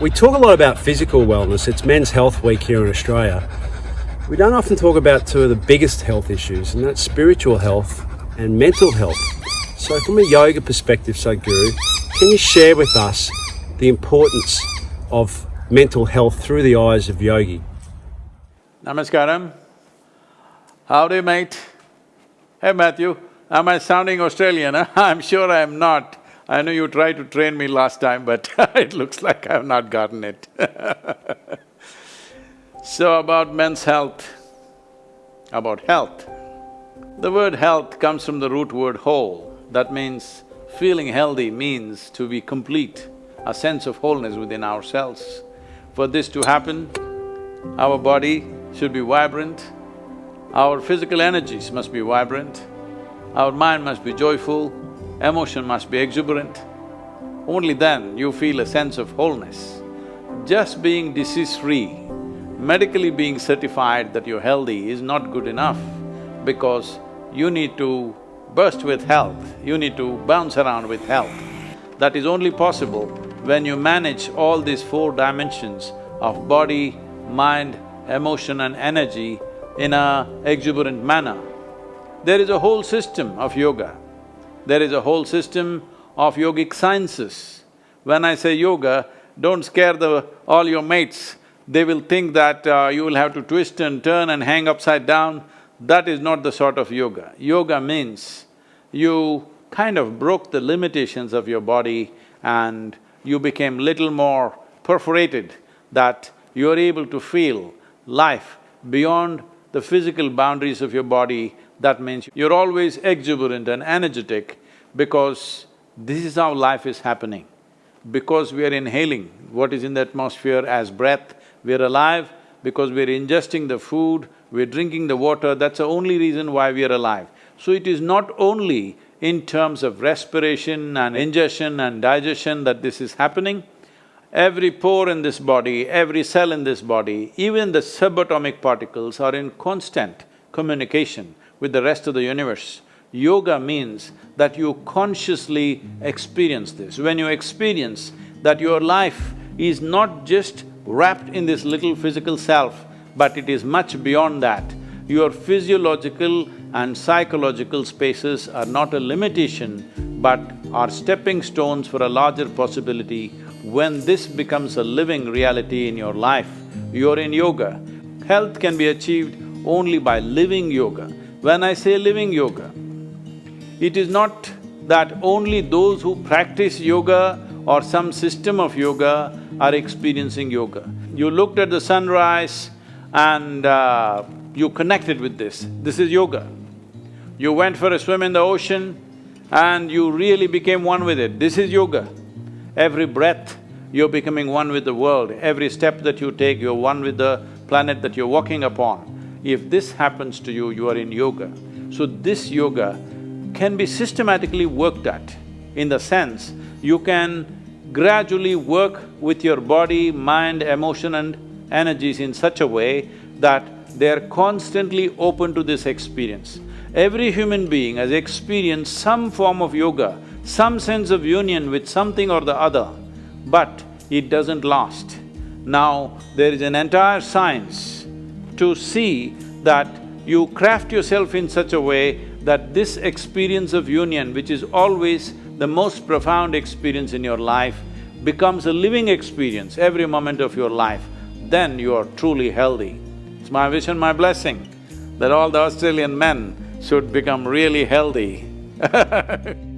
We talk a lot about physical wellness. It's Men's Health Week here in Australia. We don't often talk about two of the biggest health issues, and that's spiritual health and mental health. So, from a yoga perspective, Sadhguru, can you share with us the importance of mental health through the eyes of yogi? Namaskaram. Howdy, mate. Hey, Matthew, am I sounding Australian? Huh? I'm sure I'm not. I know you tried to train me last time, but it looks like I've not gotten it So about men's health, about health. The word health comes from the root word whole. That means feeling healthy means to be complete, a sense of wholeness within ourselves. For this to happen, our body should be vibrant, our physical energies must be vibrant, our mind must be joyful, emotion must be exuberant. Only then you feel a sense of wholeness. Just being disease-free, medically being certified that you're healthy is not good enough because you need to burst with health, you need to bounce around with health. That is only possible when you manage all these four dimensions of body, mind, emotion and energy in a exuberant manner. There is a whole system of yoga. There is a whole system of yogic sciences. When I say yoga, don't scare the… all your mates. They will think that uh, you will have to twist and turn and hang upside down. That is not the sort of yoga. Yoga means you kind of broke the limitations of your body and you became little more perforated that you're able to feel life beyond the physical boundaries of your body, that means you're always exuberant and energetic because this is how life is happening. Because we are inhaling what is in the atmosphere as breath, we're alive, because we're ingesting the food, we're drinking the water, that's the only reason why we are alive. So it is not only in terms of respiration and ingestion and digestion that this is happening, Every pore in this body, every cell in this body, even the subatomic particles are in constant communication with the rest of the universe. Yoga means that you consciously experience this. When you experience that your life is not just wrapped in this little physical self, but it is much beyond that. Your physiological and psychological spaces are not a limitation, but are stepping stones for a larger possibility when this becomes a living reality in your life, you're in yoga. Health can be achieved only by living yoga. When I say living yoga, it is not that only those who practice yoga or some system of yoga are experiencing yoga. You looked at the sunrise and uh, you connected with this, this is yoga. You went for a swim in the ocean and you really became one with it, this is yoga. Every breath, you're becoming one with the world. Every step that you take, you're one with the planet that you're walking upon. If this happens to you, you are in yoga. So this yoga can be systematically worked at in the sense you can gradually work with your body, mind, emotion and energies in such a way that they're constantly open to this experience. Every human being has experienced some form of yoga some sense of union with something or the other, but it doesn't last. Now, there is an entire science to see that you craft yourself in such a way that this experience of union, which is always the most profound experience in your life, becomes a living experience every moment of your life, then you are truly healthy. It's my wish and my blessing that all the Australian men should become really healthy